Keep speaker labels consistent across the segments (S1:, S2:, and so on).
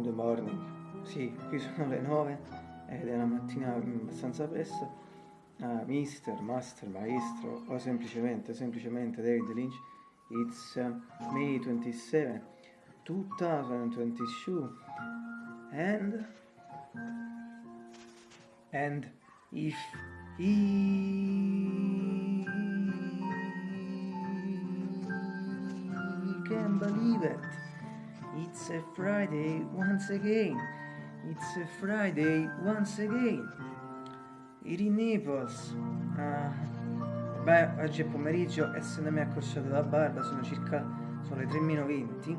S1: good morning. Sì, qui sono le 9 ed è una mattina abbastanza presto. Uh, mister, master, maestro o semplicemente, semplicemente David Lynch. It's uh, May 27, 2022 and and if he can believe it It's a Friday once again. It's a Friday once again. It in Naples. Uh, beh, oggi è pomeriggio, essendomi accorciato la barba, sono circa sono le 3 meno 20.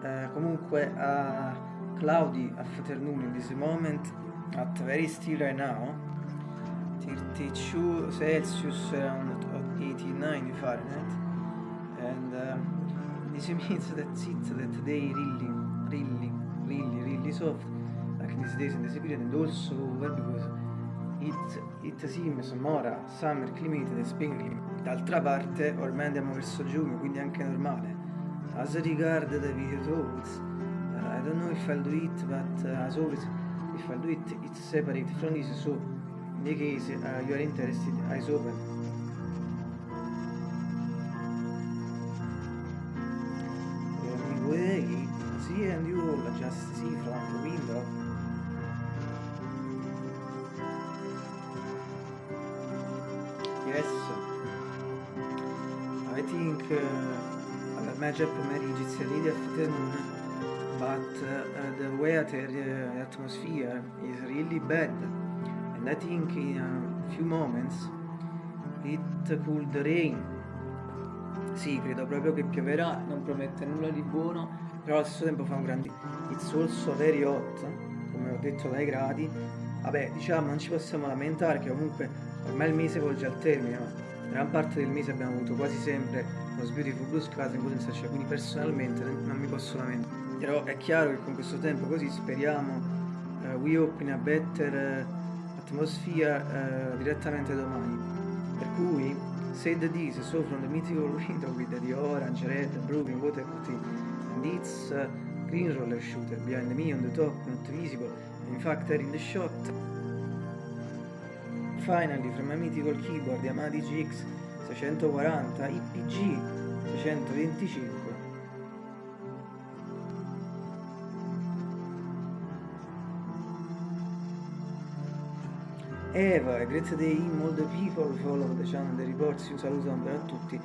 S1: Uh, comunque a uh, cloudy afternoon in this moment at very still right now 32 Celsius around 89 Fahrenheit and uh, this means that it that they really, really, really, really soft, like these days in this period, and also well because it, it seems more summer climate than spring climate. D'altra parte, ormai andiamo verso giugno, quindi è anche normale. As regard the video thoughts, uh, I don't know if I'll do it, but uh, as always, if I'll do it, it's separate from this, so in the case uh, you are interested, eyes open. See and you will just see from the window. Yes. I think uh, major pomeriggio it's really afternoon but uh, the weather uh, atmosphere is really bad. And I think in a few moments it could rain sì, credo proprio che pioverà, non promette nulla di buono però allo stesso tempo fa un grande it's also very hot come ho detto dai gradi vabbè diciamo non ci possiamo lamentare che comunque ormai il mese volge al termine ma gran parte del mese abbiamo avuto quasi sempre lo Beautiful Blue Skies in potenza cioè quindi personalmente non mi posso lamentare. Però è chiaro che con questo tempo così speriamo uh, we hope in a better uh, atmosphere uh, direttamente domani. Per cui said this so from the mythical window with the orange, red, blue, water and its uh, green roller shooter behind me on the top, not visible, in fact are in the shot. Finally, from a mythical keyboard Yamaha GX 640 IPG 625 Eva, a great day in all the people follow the channel, the reports, un saluto a tutti.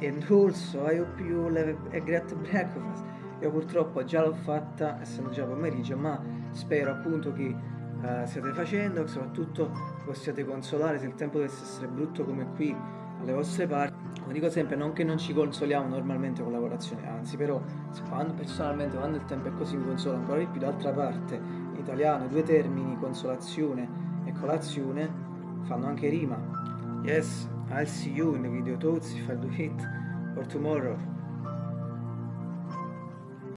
S1: And also I hope you have a great breakfast. Io purtroppo già l'ho fatta essendo già pomeriggio ma spero appunto che uh, stiate facendo che soprattutto possiate consolare se il tempo dovesse essere brutto come qui alle vostre parti. Come dico sempre non che non ci consoliamo normalmente con lavorazione anzi però quando, personalmente quando il tempo è così mi consolo ancora di più. D'altra parte in italiano due termini consolazione e colazione fanno anche rima. Yes. I'll see you in the video thoughts if I do it for tomorrow